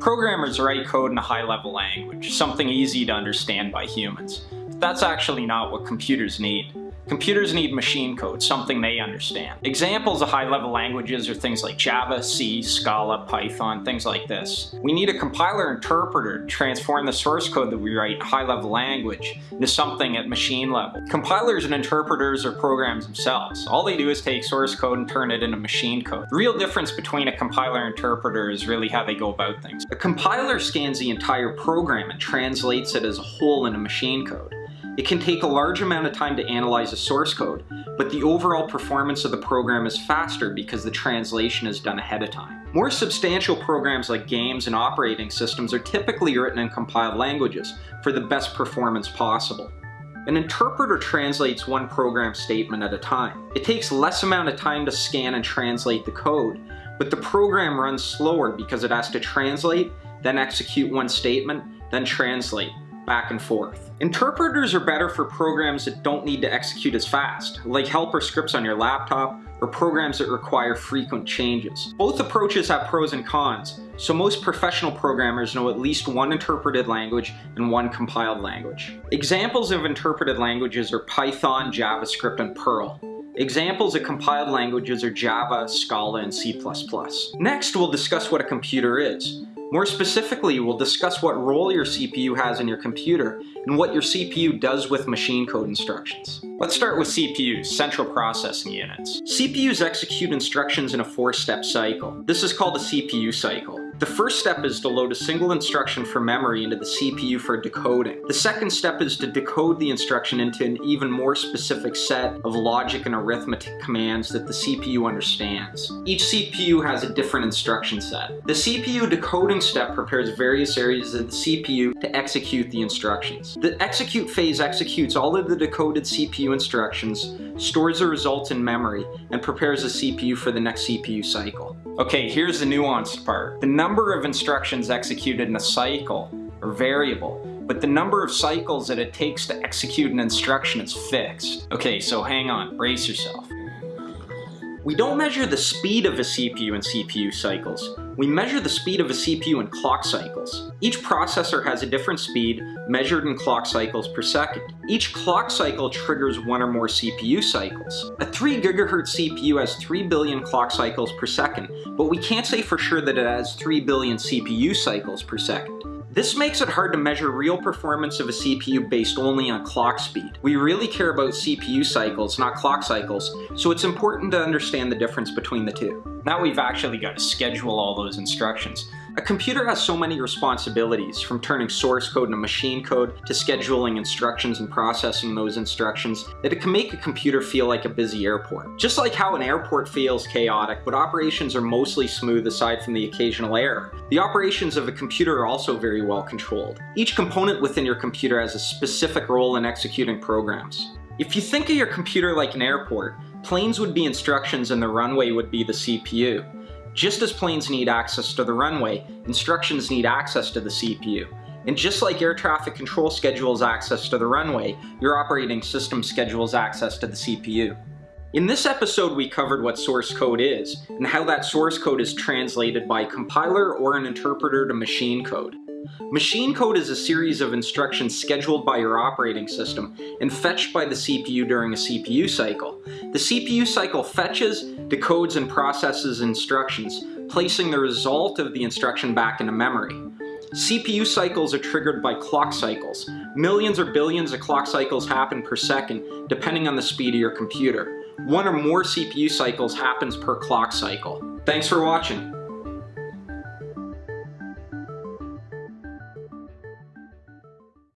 Programmers write code in a high-level language, something easy to understand by humans. But that's actually not what computers need. Computers need machine code, something they understand. Examples of high-level languages are things like Java, C, Scala, Python, things like this. We need a compiler interpreter to transform the source code that we write in high-level language into something at machine level. Compilers and interpreters are programs themselves. All they do is take source code and turn it into machine code. The real difference between a compiler and interpreter is really how they go about things. A compiler scans the entire program and translates it as a whole into machine code. It can take a large amount of time to analyze a source code, but the overall performance of the program is faster because the translation is done ahead of time. More substantial programs like games and operating systems are typically written in compiled languages for the best performance possible. An interpreter translates one program statement at a time. It takes less amount of time to scan and translate the code, but the program runs slower because it has to translate, then execute one statement, then translate, back and forth. Interpreters are better for programs that don't need to execute as fast, like helper scripts on your laptop, or programs that require frequent changes. Both approaches have pros and cons, so most professional programmers know at least one interpreted language and one compiled language. Examples of interpreted languages are Python, JavaScript, and Perl. Examples of compiled languages are Java, Scala, and C++. Next, we'll discuss what a computer is. More specifically, we'll discuss what role your CPU has in your computer and what your CPU does with machine code instructions. Let's start with CPUs, Central Processing Units. CPUs execute instructions in a four-step cycle. This is called a CPU cycle. The first step is to load a single instruction from memory into the CPU for decoding. The second step is to decode the instruction into an even more specific set of logic and arithmetic commands that the CPU understands. Each CPU has a different instruction set. The CPU decoding step prepares various areas of the CPU to execute the instructions. The execute phase executes all of the decoded CPU instructions, stores the results in memory, and prepares the CPU for the next CPU cycle. Okay, here's the nuanced part. The number of instructions executed in a cycle are variable, but the number of cycles that it takes to execute an instruction is fixed. Okay, so hang on, brace yourself. We don't measure the speed of a CPU in CPU cycles. We measure the speed of a CPU in clock cycles. Each processor has a different speed measured in clock cycles per second. Each clock cycle triggers one or more CPU cycles. A 3 GHz CPU has 3 billion clock cycles per second, but we can't say for sure that it has 3 billion CPU cycles per second. This makes it hard to measure real performance of a CPU based only on clock speed. We really care about CPU cycles, not clock cycles, so it's important to understand the difference between the two. Now we've actually got to schedule all those instructions. A computer has so many responsibilities, from turning source code into machine code, to scheduling instructions and processing those instructions, that it can make a computer feel like a busy airport. Just like how an airport feels chaotic, but operations are mostly smooth aside from the occasional error, the operations of a computer are also very well controlled. Each component within your computer has a specific role in executing programs. If you think of your computer like an airport, planes would be instructions and the runway would be the CPU. Just as planes need access to the runway, instructions need access to the CPU. And just like air traffic control schedules access to the runway, your operating system schedules access to the CPU. In this episode we covered what source code is, and how that source code is translated by a compiler or an interpreter to machine code. Machine code is a series of instructions scheduled by your operating system and fetched by the CPU during a CPU cycle. The CPU cycle fetches, decodes, and processes instructions, placing the result of the instruction back into memory. CPU cycles are triggered by clock cycles. Millions or billions of clock cycles happen per second, depending on the speed of your computer. One or more CPU cycles happens per clock cycle. Thanks for watching.